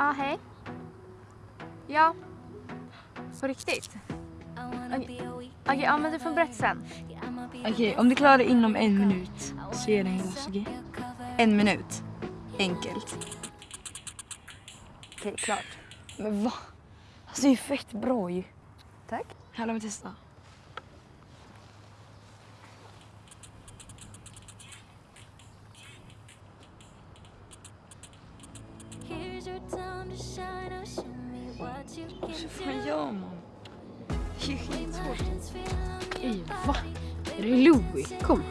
Ja, hej. Ja. På riktigt? Okej, okay, ja men du får berätta sen. Okej, okay, om du klarar det inom en minut så ger jag dig en? Okay? En minut. Enkelt. Okej, okay, klart. Men va? Alltså det är ju fett bra ju. Tack. Här, låt mig testa. Alltså, Hur fan gör man? Det är skitsvårt. Ej, va? Är det Louie? Kom.